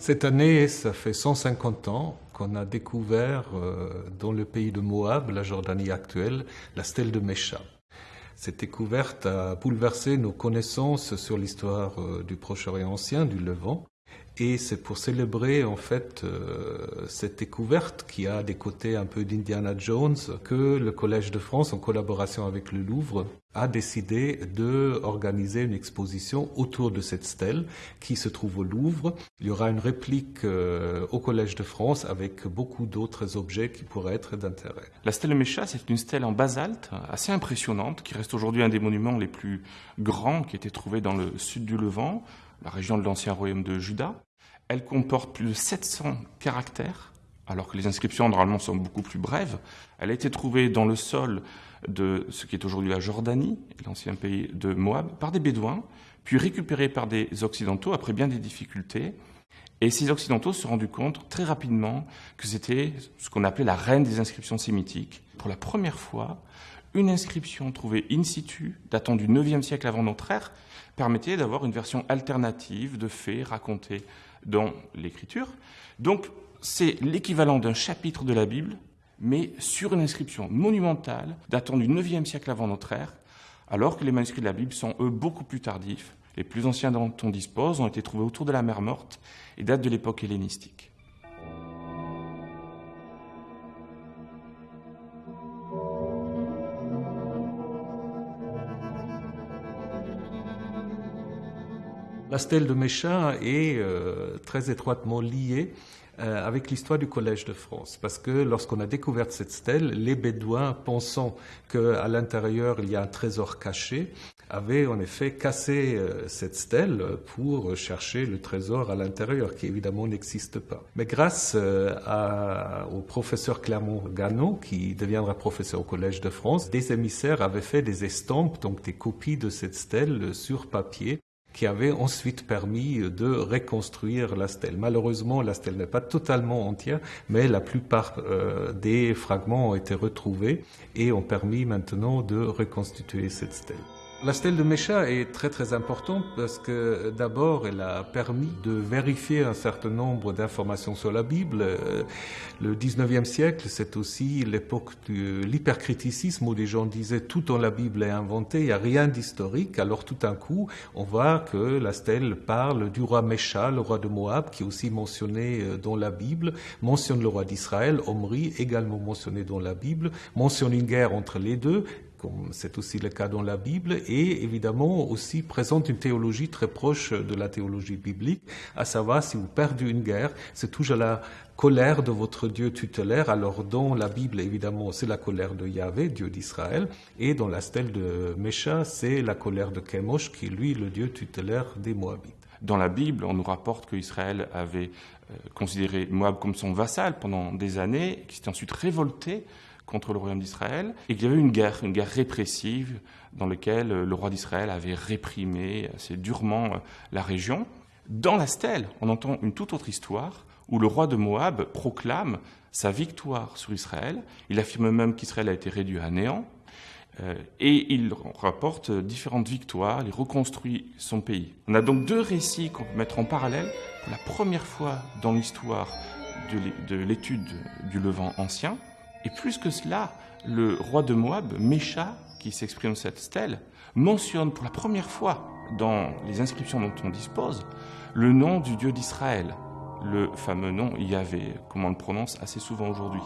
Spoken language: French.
Cette année, ça fait 150 ans qu'on a découvert euh, dans le pays de Moab, la Jordanie actuelle, la stèle de Mesha. Cette découverte a bouleversé nos connaissances sur l'histoire euh, du Proche-Orient ancien, du Levant. Et c'est pour célébrer en fait euh, cette découverte qui a des côtés un peu d'Indiana Jones que le Collège de France, en collaboration avec le Louvre, a décidé de organiser une exposition autour de cette stèle qui se trouve au Louvre. Il y aura une réplique euh, au Collège de France avec beaucoup d'autres objets qui pourraient être d'intérêt. La stèle Mécha, c'est une stèle en basalte assez impressionnante qui reste aujourd'hui un des monuments les plus grands qui a été trouvé dans le sud du Levant, la région de l'ancien royaume de Juda. Elle comporte plus de 700 caractères, alors que les inscriptions normalement sont beaucoup plus brèves. Elle a été trouvée dans le sol de ce qui est aujourd'hui la Jordanie, l'ancien pays de Moab, par des Bédouins, puis récupérée par des Occidentaux après bien des difficultés. Et ces Occidentaux se sont rendus compte très rapidement que c'était ce qu'on appelait la reine des inscriptions sémitiques. Pour la première fois, une inscription trouvée in situ, datant du IXe siècle avant notre ère, permettait d'avoir une version alternative de faits racontés dans l'écriture. Donc, c'est l'équivalent d'un chapitre de la Bible, mais sur une inscription monumentale datant du IXe siècle avant notre ère, alors que les manuscrits de la Bible sont, eux, beaucoup plus tardifs. Les plus anciens dont on dispose ont été trouvés autour de la mer Morte et datent de l'époque hellénistique. La stèle de Méchin est euh, très étroitement liée euh, avec l'histoire du Collège de France. Parce que lorsqu'on a découvert cette stèle, les Bédouins, pensant qu'à l'intérieur il y a un trésor caché, avaient en effet cassé euh, cette stèle pour chercher le trésor à l'intérieur, qui évidemment n'existe pas. Mais grâce au professeur Clermont Gano, qui deviendra professeur au Collège de France, des émissaires avaient fait des estampes, donc des copies de cette stèle sur papier qui avait ensuite permis de reconstruire la stèle. Malheureusement, la stèle n'est pas totalement entière, mais la plupart euh, des fragments ont été retrouvés et ont permis maintenant de reconstituer cette stèle. La stèle de Mécha est très très importante parce que d'abord elle a permis de vérifier un certain nombre d'informations sur la Bible. Euh, le 19e siècle, c'est aussi l'époque de l'hypercriticisme où les gens disaient tout dans la Bible est inventé, il n'y a rien d'historique. Alors tout d'un coup, on voit que la stèle parle du roi Mécha, le roi de Moab, qui est aussi mentionné euh, dans la Bible, mentionne le roi d'Israël, Omri, également mentionné dans la Bible, mentionne une guerre entre les deux comme c'est aussi le cas dans la Bible, et évidemment aussi présente une théologie très proche de la théologie biblique, à savoir si vous perdez une guerre, c'est toujours la colère de votre Dieu tutélaire. Alors dans la Bible, évidemment, c'est la colère de Yahvé, Dieu d'Israël, et dans la stèle de Mécha, c'est la colère de Chemosh, qui est lui le Dieu tutélaire des Moabites. Dans la Bible, on nous rapporte qu'Israël avait euh, considéré Moab comme son vassal pendant des années, qui s'était ensuite révolté contre le royaume d'Israël, et qu'il y avait une guerre, une guerre répressive, dans laquelle le roi d'Israël avait réprimé assez durement euh, la région. Dans la stèle, on entend une toute autre histoire, où le roi de Moab proclame sa victoire sur Israël. Il affirme même qu'Israël a été réduit à néant, euh, et il rapporte différentes victoires, il reconstruit son pays. On a donc deux récits qu'on peut mettre en parallèle. Pour la première fois dans l'histoire de l'étude du Levant ancien, et plus que cela, le roi de Moab, Mécha, qui s'exprime cette stèle, mentionne pour la première fois dans les inscriptions dont on dispose le nom du Dieu d'Israël, le fameux nom Yahvé, comme on le prononce assez souvent aujourd'hui.